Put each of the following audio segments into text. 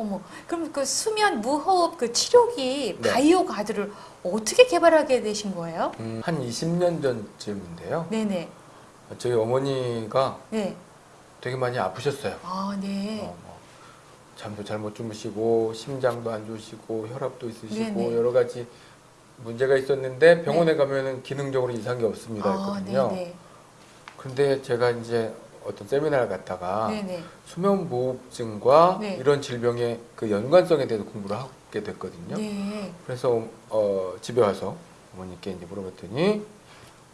어머, 그럼 그 수면 무호흡 그 치료기 네. 바이오 가드를 어떻게 개발하게 되신 거예요? 음, 한 20년 전쯤인데요. 네네. 저희 어머니가 네. 되게 많이 아프셨어요. 아, 네. 어, 뭐 잠도 잘 못 주무시고 심장도 안 좋으시고 혈압도 있으시고 네네. 여러 가지 문제가 있었는데 병원에 가면은 기능적으로 이상이 없습니다 아, 했거든요. 네네. 근데 제가 이제 어떤 세미나를 갔다가 네네. 수면무호흡증과 네. 이런 질병의 그 연관성에 대해서 공부를 하게 됐거든요. 네. 그래서 어, 집에 와서 어머니께 이제 물어봤더니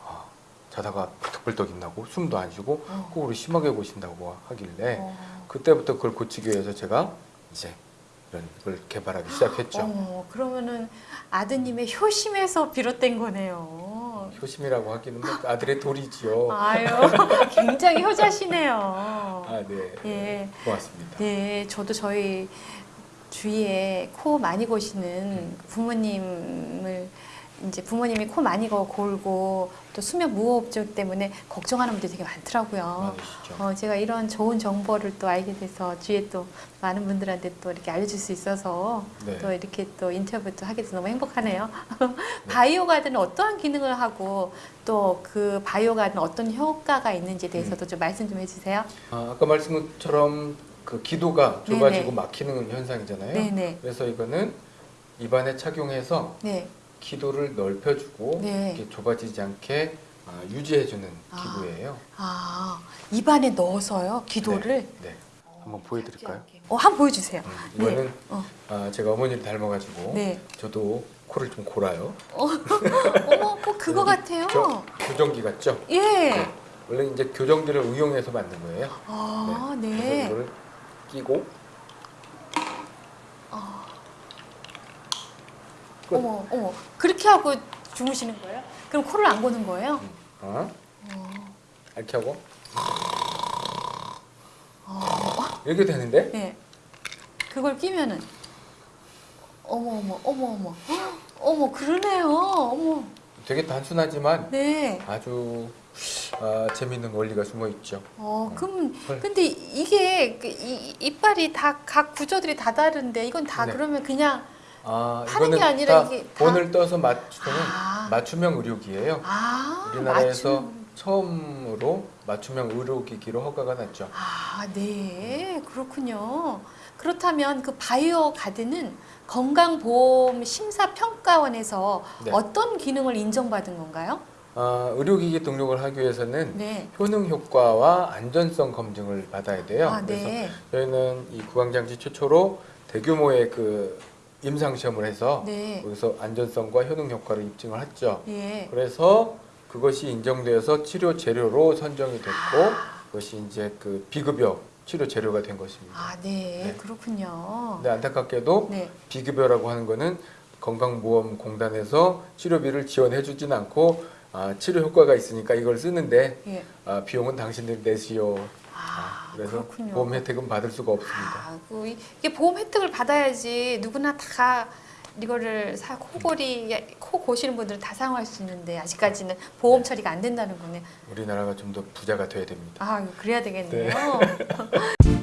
아, 자다가 벌떡벌떡 일나고 숨도 안 쉬고 어. 코골이 심하게 고신다고 하길래 어. 그때부터 그걸 고치기 위해서 제가 이제 이런 걸 개발하기 시작했죠. 어, 그러면은 아드님의 효심에서 비롯된 거네요. 효심이라고 하기는 뭐 아들의 돌이지요. 아유, 굉장히 효자시네요. 아, 네. 예. 고맙습니다. 네, 저도 저희 주위에 코 많이 고시는 음. 부모님을 이제 부모님이 코 많이 고 골고 또 수면 무호흡증 때문에 걱정하는 분들이 되게 많더라고요. 많으시죠. 어, 제가 이런 좋은 정보를 또 알게 돼서 주위에 또 많은 분들한테 또 이렇게 알려줄 수 있어서 네. 또 이렇게 또 인터뷰도 하게 돼서 너무 행복하네요. 바이오 가드는 어떠한 기능을 하고 또 그 바이오 가드는 어떤 효과가 있는지에 대해서도 좀 말씀 좀 해주세요. 아, 아까 말씀한 것처럼 그 기도가 네네. 좁아지고 막히는 현상이잖아요. 네네. 그래서 이거는 입안에 착용해서 네. 기도를 넓혀주고 네. 이렇게 좁아지지 않게 아, 유지해주는 아. 기구예요. 아, 입안에 넣어서요? 기도를? 네. 네. 한번 보여드릴까요? 어, 한번 보여주세요. 음, 이거는 네. 어, 아, 제가 어머니를 닮아가지고 네. 저도 코를 좀 골아요. 어, 어머, 꼭 그거 여기 같아요. 교, 교정기 같죠? 예. 네. 원래 이제 교정기를 응용해서 만든 거예요. 아, 그래서 네. 이거를 끼고 아, 끝. 어머, 어머. 그렇게 하고 주무시는 거예요? 그럼 코를 안 고는 거예요? 음, 어? 어, 이렇게 하고 어, 이렇게 되는데 네. 그걸 끼면은 어머, 어머, 어머, 어머. 헉, 어머, 그러네요. 어머. 되게 단순하지만 네. 아주 아, 재미있는 원리가 숨어 있죠. 어, 그럼 헐. 근데 이게 그 이, 이빨이 다 각 구조들이 다 다른데 이건 다 네. 그러면 그냥 아, 하는 게 아니라 다 이게 다- 본을 떠서 맞추는 아. 맞춤형 의료기예요. 아 우리나라에서 맞춤. 처음으로 맞춤형 의료기기로 허가가 났죠. 아, 네. 그렇군요. 그렇다면 그 바이오 가드는 건강보험 심사평가원에서 네. 어떤 기능을 인정받은 건가요? 아, 의료기기 등록을 하기 위해서는 네. 효능 효과와 안전성 검증을 받아야 돼요. 아, 그래서 네. 저희는 이 구강장치 최초로 대규모의 그 임상 시험을 해서 네. 거기서 안전성과 효능 효과를 입증을 했죠. 예. 그래서 그것이 인정되어서 치료 재료로 선정이 됐고 아. 그것이 이제 그 비급여 치료 재료가 된 것입니다. 아, 네. 네. 그렇군요. 근데 안타깝게도 네. 비급여라고 하는 거는 건강보험공단에서 치료비를 지원해 주진 않고 아, 치료 효과가 있으니까 이걸 쓰는데 예. 아, 비용은 당신들이 내시오. 아, 그래서 그렇군요. 보험 혜택은 받을 수가 없습니다. 아, 그 이- 이게 보험 혜택을 받아야지 누구나 다 이거를 사 코골이 코 고시는 분들은 다 사용할 수 있는데 아직까지는 보험 처리가 안 된다는 거네. 우리나라가 좀 더 부자가 돼야 됩니다. 아, 그래야 되겠네요.